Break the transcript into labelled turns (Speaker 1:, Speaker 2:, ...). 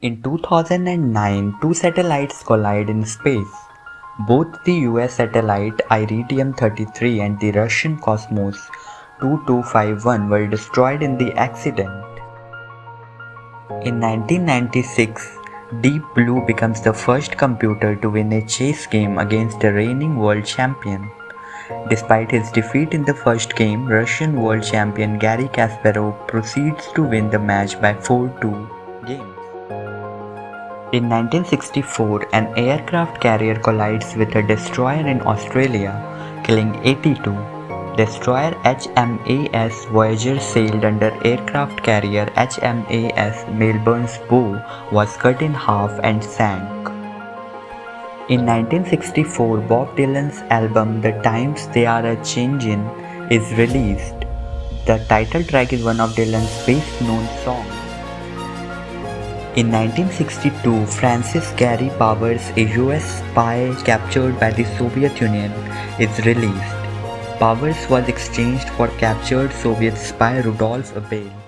Speaker 1: In 2009, two satellites collide in space. Both the US satellite Iridium 33 and the Russian Cosmos 2251 were destroyed in the accident. In 1996, Deep Blue becomes the first computer to win a chess game against a reigning world champion. Despite his defeat in the first game, Russian world champion Garry Kasparov proceeds to win the match by 4-2 games. In 1964, an aircraft carrier collides with a destroyer in Australia, killing 82. Destroyer HMAS Voyager sailed under aircraft carrier HMAS Melbourne's bow was cut in half and sank. In 1964, Bob Dylan's album The Times They Are a Changin' is released. The title track is one of Dylan's best known songs. In 1962, Francis Gary Powers, a US spy captured by the Soviet Union, is released. Powers was exchanged for captured Soviet spy Rudolf Abel.